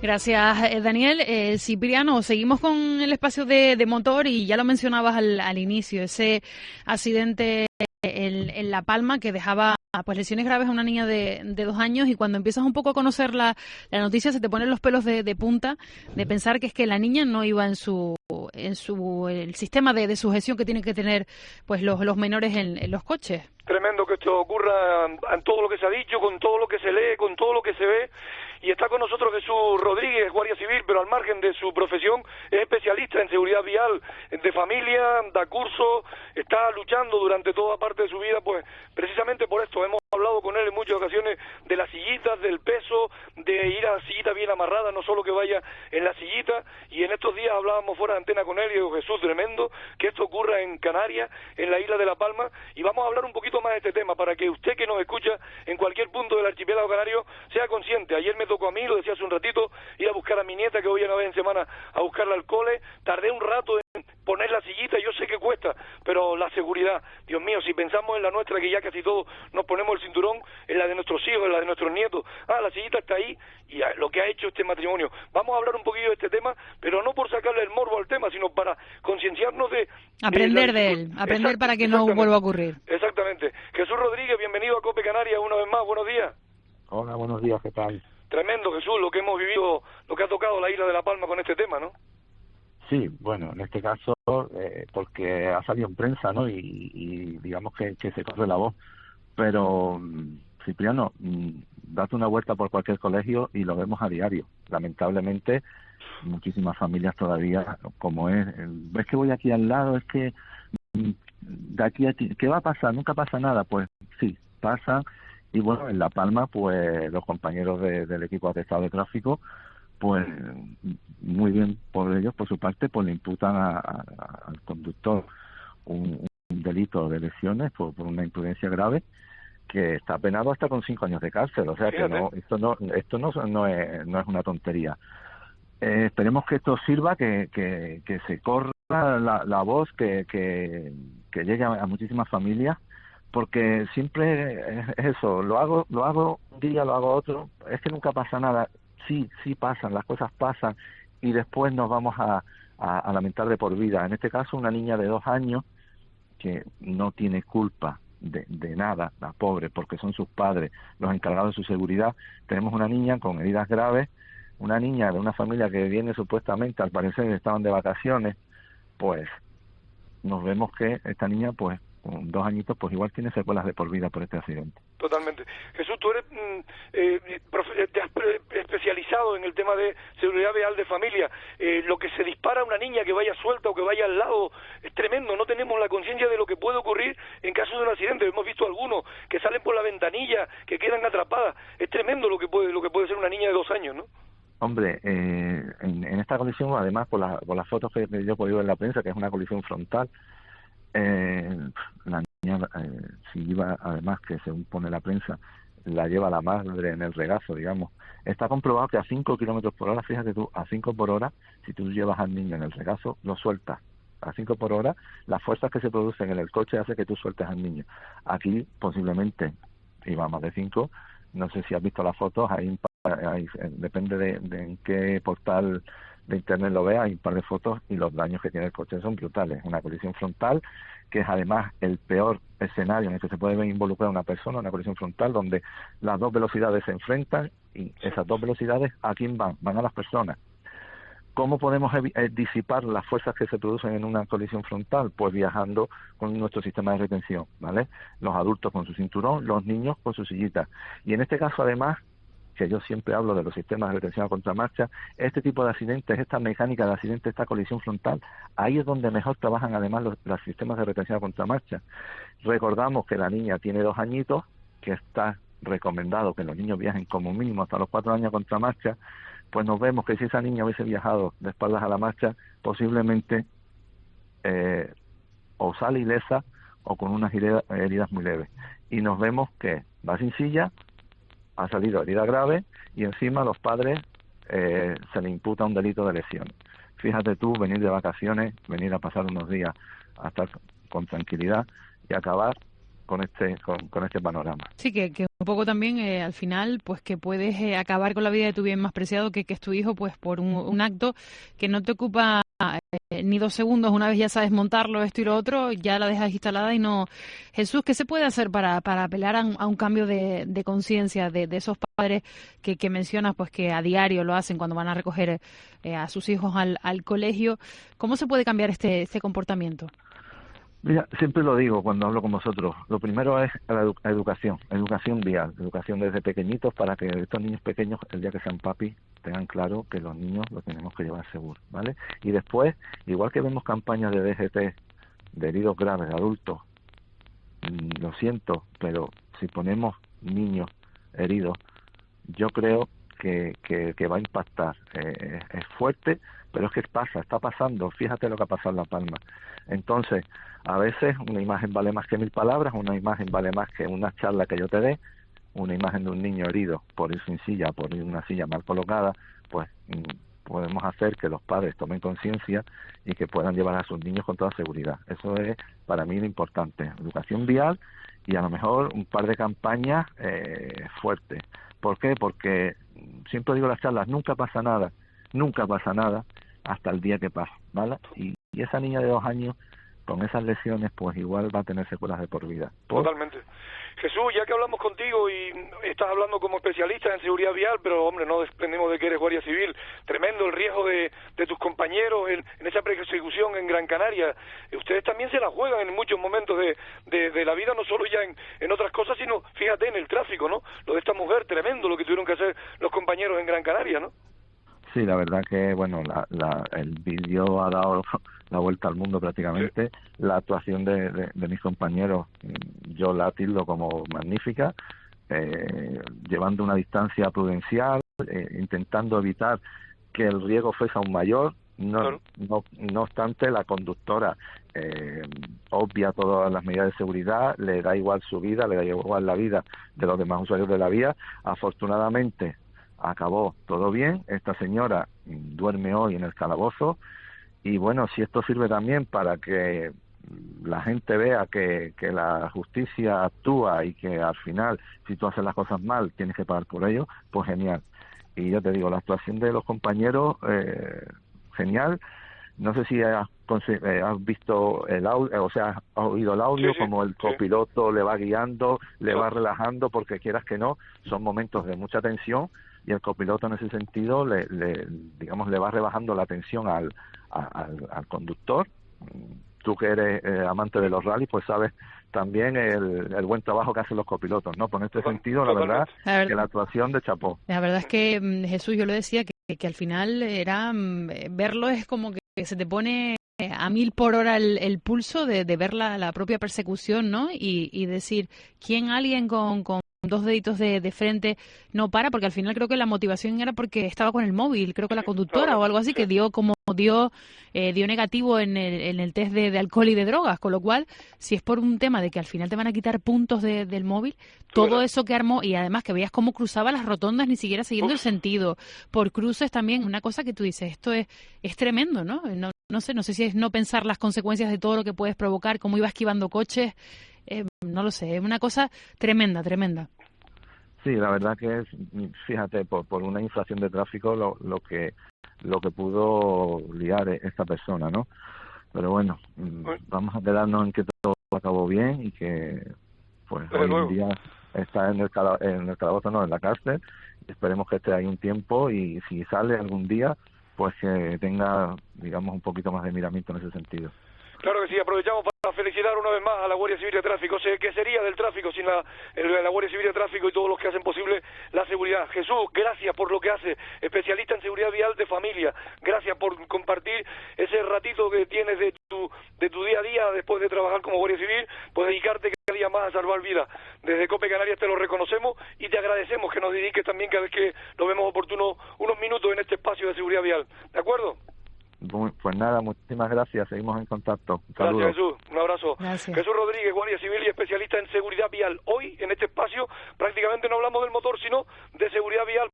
Gracias, eh, Daniel. Eh, Cipriano, seguimos con el espacio de, motor y ya lo mencionabas al, inicio, ese accidente en, La Palma que dejaba pues lesiones graves a una niña de, dos años y cuando empiezas un poco a conocer la, noticia se te ponen los pelos de, punta de pensar que es que la niña no iba en su en su el sistema de, sujeción que tienen que tener pues los, los menores en los coches tremendo que esto ocurra en todo lo que se ha dicho, con todo lo que se lee, con todo lo que se ve. Y está con nosotros Jesús Rodríguez, Guardia Civil, pero al margen de su profesión es especialista en seguridad vial de familia, da curso, está luchando durante toda parte de su vida, pues precisamente por esto hemos hablado con él en muchas ocasiones de las sillitas, del peso, de ir a la sillita bien amarrada, no solo que vaya en la sillita, y en estos días hablábamos fuera de antena con él y digo, Jesús, tremendo que esto ocurra en Canarias, en la isla de La Palma, y vamos a hablar un poquito más de este tema para que usted que nos escucha en cualquier punto del archipiélago canario sea consciente. Ayer me tocó a mí, lo decía hace un ratito, ir a buscar a mi nieta que voy una vez en semana a buscarla al cole, tardé un rato en poner la sillita, yo sé que cuesta, pero la seguridad, Dios mío, si pensamos en la nuestra, que ya casi todos nos ponemos el cinturón, en la de nuestros hijos, en la de nuestros nietos, ah, la sillita está ahí, y lo que ha hecho este matrimonio. Vamos a hablar un poquillo de este tema, pero no por sacarle el morbo al tema, sino para concienciarnos de... Aprender de, él, aprender para que no vuelva a ocurrir. Exactamente. Jesús Rodríguez, bienvenido a Cope Canarias una vez más, buenos días. Hola, buenos días, ¿qué tal? Tremendo, Jesús, lo que hemos vivido, lo que ha tocado la isla de La Palma con este tema, ¿no? Sí, bueno, en este caso, eh, porque ha salido en prensa, ¿no? Y, digamos que, se corre la voz. Pero, mm, Cipriano, mm, date una vuelta por cualquier colegio y lo vemos a diario. Lamentablemente, muchísimas familias todavía, como es, ves que voy aquí al lado, es que mm, de aquí a ti, ¿qué va a pasar? Nunca pasa nada. Pues sí, pasa. Y bueno, en La Palma, pues los compañeros del equipo atestado de tráfico pues muy bien por ellos, por su parte, pues le imputan al conductor un, delito de lesiones por, una imprudencia grave que está penado hasta con cinco años de cárcel. O sea que no, esto no, esto no, no, es, no es una tontería. Eh, esperemos que esto sirva, que, que, que se corra la, la voz, que, que, que llegue a, muchísimas familias, porque siempre es eso, lo hago, lo hago un día, lo hago otro, es que nunca pasa nada sí, sí pasan, las cosas pasan y después nos vamos a, lamentar de por vida. En este caso, una niña de dos años que no tiene culpa de, de, nada, la pobre, porque son sus padres los encargados de su seguridad. Tenemos una niña con heridas graves, una niña de una familia que viene supuestamente, al parecer estaban de vacaciones, pues nos vemos que esta niña pues con dos añitos, pues igual tiene secuelas de por vida por este accidente. Totalmente. Jesús, tú eres, mm, eh, eh, te has especializado en el tema de seguridad vial de familia. Eh, lo que se dispara a una niña que vaya suelta o que vaya al lado es tremendo. No tenemos la conciencia de lo que puede ocurrir en caso de un accidente. Hemos visto algunos que salen por la ventanilla, que quedan atrapadas. Es tremendo lo que puede, lo que puede ser una niña de dos años, ¿no? Hombre, eh, en, esta colisión, además, por, por las fotos que yo he podido ver en la prensa, que es una colisión frontal, eh, si iba, además, que según pone la prensa, la lleva la madre en el regazo, digamos. Está comprobado que a 5 kilómetros por hora, fíjate tú, a 5 por hora, si tú llevas al niño en el regazo, lo sueltas. A 5 por hora, las fuerzas que se producen en el coche hace que tú sueltes al niño. Aquí, posiblemente, iba más de 5, no sé si has visto las fotos, ahí, depende de, de en qué portal de internet lo vea, hay un par de fotos y los daños que tiene el coche son brutales. Una colisión frontal, que es además el peor escenario en el que se puede ver involucrada una persona, una colisión frontal, donde las dos velocidades se enfrentan y esas dos velocidades, ¿a quién van? Van a las personas. ¿Cómo podemos eh, disipar las fuerzas que se producen en una colisión frontal? Pues viajando con nuestro sistema de retención, ¿vale? Los adultos con su cinturón, los niños con su sillita. Y en este caso, además, que yo siempre hablo de los sistemas de retención a contramarcha, este tipo de accidentes, esta mecánica de accidente, esta colisión frontal, ahí es donde mejor trabajan además los, sistemas de retención a contramarcha. Recordamos que la niña tiene dos añitos, que está recomendado que los niños viajen como mínimo hasta los cuatro años a contramarcha, pues nos vemos que si esa niña hubiese viajado de espaldas a la marcha, posiblemente eh, o sale ilesa o con unas heridas muy leves. Y nos vemos que va sin silla, ha salido herida grave y encima los padres eh, se le imputa un delito de lesión. Fíjate tú, venir de vacaciones, venir a pasar unos días a estar con tranquilidad y acabar con este con, este panorama. Sí, que, que un poco también eh, al final, pues que puedes eh, acabar con la vida de tu bien más preciado, que, que es tu hijo, pues por un, un acto que no te ocupa eh, ni dos segundos, una vez ya sabes montarlo, esto y lo otro, ya la dejas instalada y no... Jesús, ¿qué se puede hacer para, para apelar a un, a un cambio de, de conciencia de, de, esos padres que, que, mencionas, pues que a diario lo hacen cuando van a recoger eh, a sus hijos al, al, colegio? ¿Cómo se puede cambiar este, este comportamiento? Mira, siempre lo digo cuando hablo con vosotros. Lo primero es la edu educación, educación vial, educación desde pequeñitos para que estos niños pequeños, el día que sean papi, tengan claro que los niños los tenemos que llevar seguro, ¿vale? Y después, igual que vemos campañas de DGT, de heridos graves, de adultos, mm, lo siento, pero si ponemos niños heridos, yo creo que, que, que va a impactar. Eh, es fuerte, pero es que pasa, está pasando. Fíjate lo que ha pasado en La Palma. Entonces, a veces una imagen vale más que mil palabras, una imagen vale más que una charla que yo te dé, una imagen de un niño herido por ir sin silla, por ir una silla mal colocada, pues podemos hacer que los padres tomen conciencia y que puedan llevar a sus niños con toda seguridad. Eso es para mí lo importante. Educación vial y a lo mejor un par de campañas eh, fuertes. ¿Por qué? Porque siempre digo las charlas, nunca pasa nada, nunca pasa nada hasta el día que pasa, ¿vale? Y, y esa niña de dos años con esas lesiones, pues igual va a tener secuelas de por vida. Totalmente. Jesús, ya que hablamos contigo y estás hablando como especialista en seguridad vial, pero hombre, no desprendemos de que eres guardia civil. Tremendo el riesgo de, tus compañeros en, esa persecución en Gran Canaria. Ustedes también se la juegan en muchos momentos de, de, la vida, no solo ya en, otras cosas, sino fíjate en el tráfico, ¿no? Lo de esta mujer, tremendo lo que tuvieron que hacer los compañeros en Gran Canaria, ¿no? Sí, la verdad que, bueno, la, la, el vídeo ha dado la vuelta al mundo prácticamente. La actuación de, de, de, mis compañeros, yo la tildo como magnífica, eh, llevando una distancia prudencial, eh, intentando evitar que el riesgo fuese aún mayor. No, claro. no, no obstante, la conductora eh, obvia todas las medidas de seguridad, le da igual su vida, le da igual la vida de los demás usuarios de la vía. Afortunadamente, acabó todo bien, esta señora duerme hoy en el calabozo y bueno, si esto sirve también para que la gente vea que, que la justicia actúa y que al final, si tú haces las cosas mal, tienes que pagar por ello, pues genial. Y yo te digo, la actuación de los compañeros, eh, genial. No sé si has, eh, has visto el audio, o sea, has oído el audio, sí, como el copiloto sí. le va guiando, le va relajando, porque quieras que no, son momentos de mucha tensión y el copiloto en ese sentido le, le digamos le va rebajando la tensión al, al, al conductor. Tú que eres eh, amante de los rallies pues sabes también el, el, buen trabajo que hacen los copilotos no por este sentido la verdad, la verdad, que la actuación de Chapó. La verdad es que mm, Jesús yo lo decía que, que al final era mm, verlo es como que se te pone a mil por hora el, el pulso de, de ver la, la, propia persecución, ¿no? Y, y decir, ¿quién alguien con, con dos deditos de, de, frente no para, porque al final creo que la motivación era porque estaba con el móvil, creo que la conductora o algo así, que dio como dio eh, dio negativo en el, en el test de, de, alcohol y de drogas, con lo cual, si es por un tema de que al final te van a quitar puntos de, del móvil, todo eso que armó, y además que veías cómo cruzaba las rotondas ni siquiera siguiendo Uf. el sentido, por cruces también, una cosa que tú dices, esto es, es tremendo, ¿no? ¿no? No sé, no sé si es no pensar las consecuencias de todo lo que puedes provocar, cómo iba esquivando coches, eh, no lo sé, es una cosa tremenda, tremenda. Sí, la verdad que es, fíjate, por, por una inflación de tráfico lo, lo que lo que pudo liar esta persona, ¿no? Pero bueno, pues, vamos a quedarnos en que todo acabó bien y que pues hoy en día está en el, en el calabozo, no, en la cárcel. Esperemos que esté ahí un tiempo y si sale algún día, pues que tenga, digamos, un poquito más de miramiento en ese sentido. Claro que sí, aprovechamos para felicitar una vez más a la Guardia Civil de Tráfico. sé ¿Qué sería del tráfico sin la, la Guardia Civil de Tráfico y todos los que hacen posible la seguridad? Jesús, gracias por lo que hace, especialista en seguridad vial de familia. Gracias por compartir ese ratito que tienes de tu, de tu día a día después de trabajar como Guardia Civil, pues dedicarte cada día más a salvar vidas. Desde Cope Canarias te lo reconocemos y te agradecemos que nos dediques también cada vez que lo vemos oportuno unos minutos en este espacio de seguridad vial. ¿De acuerdo? Pues nada, muchísimas gracias. Seguimos en contacto. Un gracias, Jesús. Un abrazo. Gracias. Jesús Rodríguez, Guardia Civil y especialista en seguridad vial. Hoy, en este espacio, prácticamente no hablamos del motor, sino de seguridad vial.